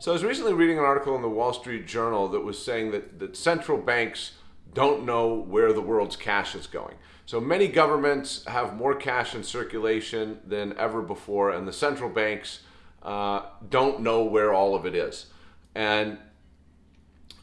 So I was recently reading an article in the Wall Street Journal that was saying that, that central banks don't know where the world's cash is going. So many governments have more cash in circulation than ever before, and the central banks uh, don't know where all of it is. And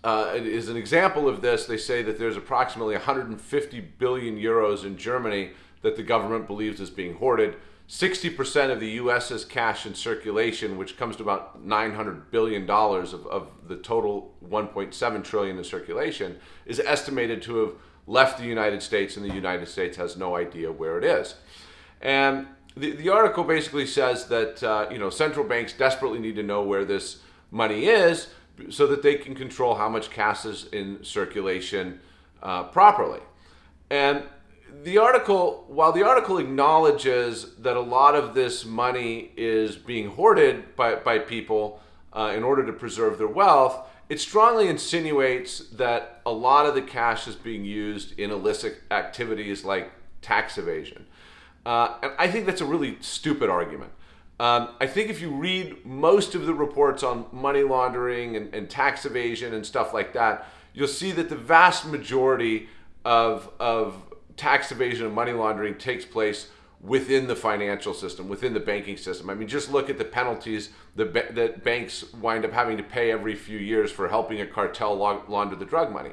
uh, as an example of this, they say that there's approximately 150 billion euros in Germany that the government believes is being hoarded. 60% of the US's cash in circulation, which comes to about $900 billion of, of the total 1.7 trillion in circulation, is estimated to have left the United States, and the United States has no idea where it is. And the, the article basically says that uh, you know central banks desperately need to know where this money is so that they can control how much cash is in circulation uh, properly. And the article, while the article acknowledges that a lot of this money is being hoarded by, by people uh, in order to preserve their wealth, it strongly insinuates that a lot of the cash is being used in illicit activities like tax evasion. Uh, and I think that's a really stupid argument. Um, I think if you read most of the reports on money laundering and, and tax evasion and stuff like that, you'll see that the vast majority of, of tax evasion and money laundering takes place within the financial system, within the banking system. I mean, just look at the penalties that, that banks wind up having to pay every few years for helping a cartel launder the drug money.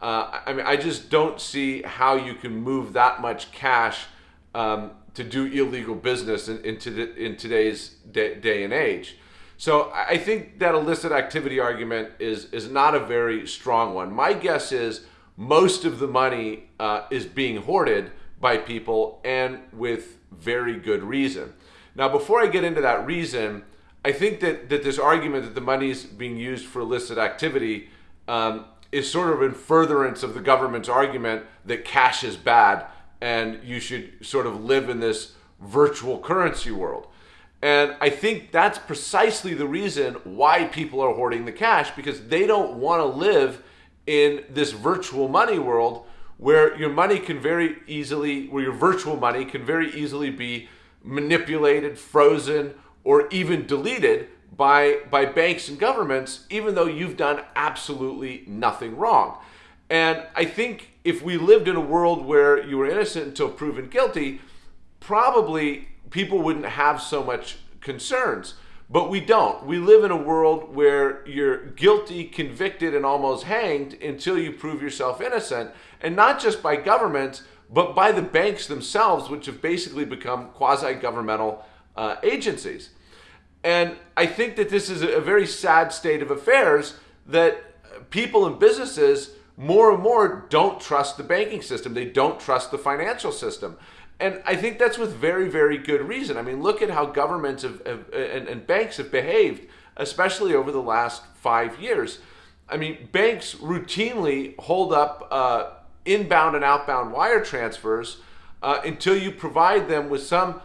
Uh, I mean, I just don't see how you can move that much cash um, to do illegal business in, in, to, in today's day, day and age. So I think that illicit activity argument is, is not a very strong one. My guess is most of the money uh, is being hoarded by people and with very good reason. Now, before I get into that reason, I think that, that this argument that the money is being used for illicit activity um, is sort of in furtherance of the government's argument that cash is bad and you should sort of live in this virtual currency world. And I think that's precisely the reason why people are hoarding the cash because they don't want to live in this virtual money world where your money can very easily, where your virtual money can very easily be manipulated, frozen, or even deleted by, by banks and governments, even though you've done absolutely nothing wrong. And I think if we lived in a world where you were innocent until proven guilty, probably people wouldn't have so much concerns. But we don't. We live in a world where you're guilty, convicted, and almost hanged until you prove yourself innocent. And not just by governments, but by the banks themselves, which have basically become quasi governmental uh, agencies. And I think that this is a very sad state of affairs that people and businesses more and more don't trust the banking system. They don't trust the financial system. And I think that's with very, very good reason. I mean, look at how governments have, have, and, and banks have behaved, especially over the last five years. I mean, banks routinely hold up uh, inbound and outbound wire transfers uh, until you provide them with some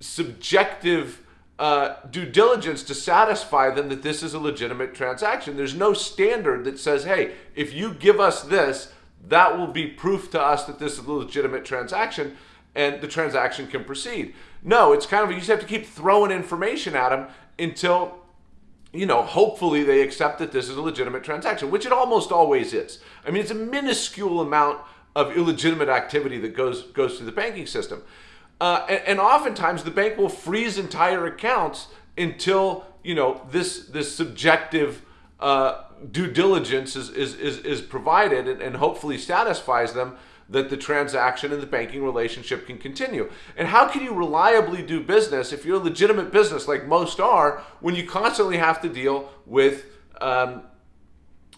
subjective uh, due diligence to satisfy them that this is a legitimate transaction. There's no standard that says, hey, if you give us this, that will be proof to us that this is a legitimate transaction and the transaction can proceed. No, it's kind of you just have to keep throwing information at them until you know, hopefully they accept that this is a legitimate transaction, which it almost always is. I mean, it's a minuscule amount of illegitimate activity that goes goes through the banking system, uh, and, and oftentimes the bank will freeze entire accounts until you know this this subjective uh, due diligence is is is, is provided and, and hopefully satisfies them that the transaction and the banking relationship can continue. And how can you reliably do business if you're a legitimate business like most are when you constantly have to deal with um,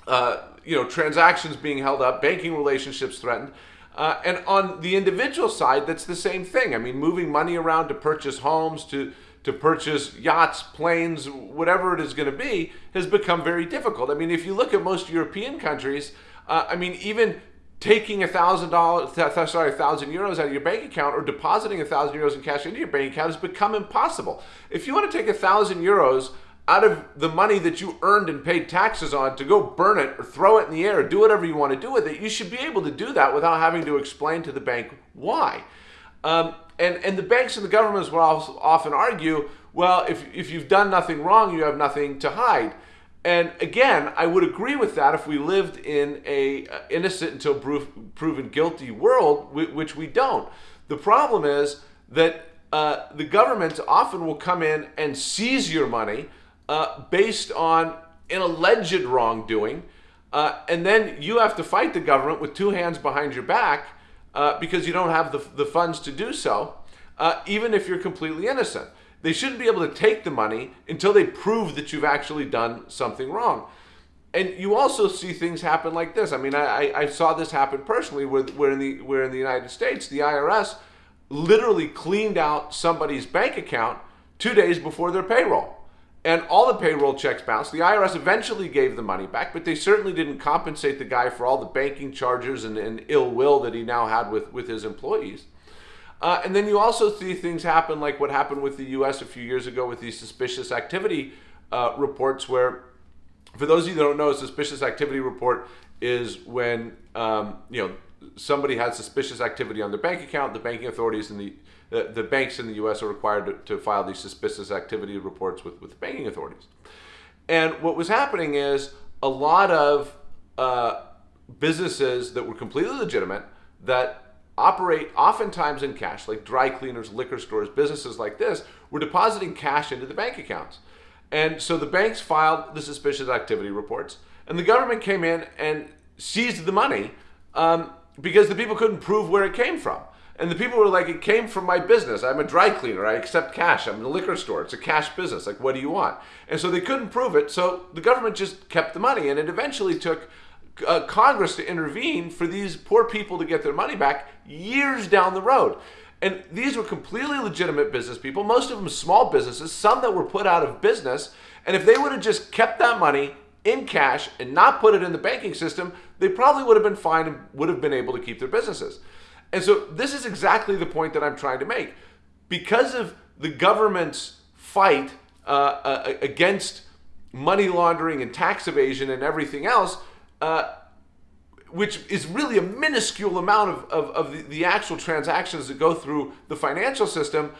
uh, you know transactions being held up, banking relationships threatened? Uh, and on the individual side, that's the same thing. I mean, moving money around to purchase homes, to to purchase yachts, planes, whatever it is going to be, has become very difficult. I mean, if you look at most European countries, uh, I mean, even taking a thousand dollars, sorry, a thousand euros out of your bank account or depositing a thousand euros in cash into your bank account has become impossible. If you want to take a thousand euros out of the money that you earned and paid taxes on to go burn it or throw it in the air or do whatever you want to do with it, you should be able to do that without having to explain to the bank why. Um, and, and the banks and the governments will often argue, well, if, if you've done nothing wrong, you have nothing to hide. And again, I would agree with that if we lived in a uh, innocent until proven guilty world, which we don't. The problem is that uh, the government often will come in and seize your money uh, based on an alleged wrongdoing, uh, and then you have to fight the government with two hands behind your back uh, because you don't have the, the funds to do so, uh, even if you're completely innocent. They shouldn't be able to take the money until they prove that you've actually done something wrong. And you also see things happen like this. I mean, I, I saw this happen personally where, where, in the, where in the United States, the IRS literally cleaned out somebody's bank account two days before their payroll. And all the payroll checks bounced. The IRS eventually gave the money back, but they certainly didn't compensate the guy for all the banking charges and, and ill will that he now had with, with his employees. Uh, and then you also see things happen like what happened with the US a few years ago with these suspicious activity uh, reports, where, for those of you that don't know, a suspicious activity report is when um, you know somebody has suspicious activity on their bank account, the banking authorities and the the, the banks in the U.S. are required to, to, file these suspicious activity reports with, with banking authorities. And what was happening is a lot of uh, businesses that were completely legitimate that operate oftentimes in cash, like dry cleaners, liquor stores, businesses like this, were depositing cash into the bank accounts. And so the banks filed the suspicious activity reports, and the government came in and seized the money um, because the people couldn't prove where it came from. And the people were like, it came from my business. I'm a dry cleaner. I accept cash. I'm in a liquor store. It's a cash business. Like, what do you want? And so they couldn't prove it. So the government just kept the money. And it eventually took uh, Congress to intervene for these poor people to get their money back years down the road. And these were completely legitimate business people, most of them small businesses, some that were put out of business. And if they would have just kept that money in cash and not put it in the banking system, they probably would have been fine and would have been able to keep their businesses. And so this is exactly the point that I'm trying to make. Because of the government's fight uh, uh, against money laundering and tax evasion and everything else, uh, which is really a minuscule amount of, of, of the, the, actual transactions that go through the financial system,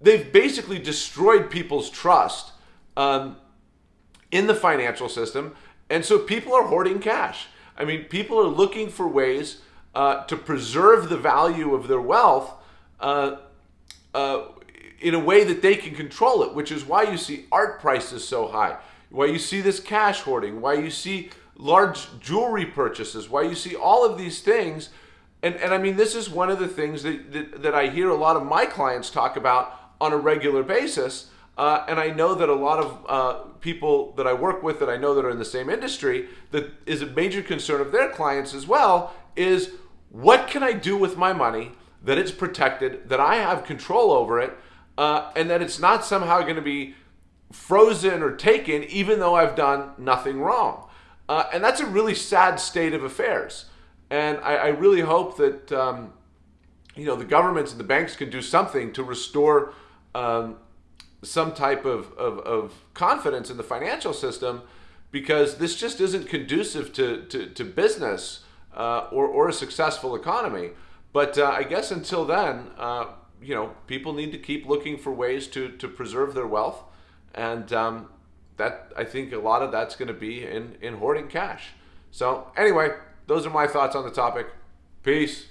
they've basically destroyed people's trust um, in the financial system. And so people are hoarding cash. I mean, people are looking for ways uh, to preserve the value of their wealth uh, uh, in a way that they can control it, which is why you see art prices so high, why you see this cash hoarding, why you see large jewelry purchases, why you see all of these things. And, and I mean, this is one of the things that, that, that I hear a lot of my clients talk about on a regular basis. Uh, and I know that a lot of uh, people that I work with that I know that are in the same industry, that is a major concern of their clients as well, is what can I do with my money that it's protected, that I have control over it, uh, and that it's not somehow going to be frozen or taken even though I've done nothing wrong. Uh, and that's a really sad state of affairs. And I, I really hope that um, you know the governments and the banks can do something to restore um, some type of, of, of, confidence in the financial system because this just isn't conducive to, to, to business uh, or, or a successful economy. But uh, I guess until then, uh, you know, people need to keep looking for ways to, to preserve their wealth. And um, that I think a lot of that's going to be in in hoarding cash. So anyway, those are my thoughts on the topic. Peace.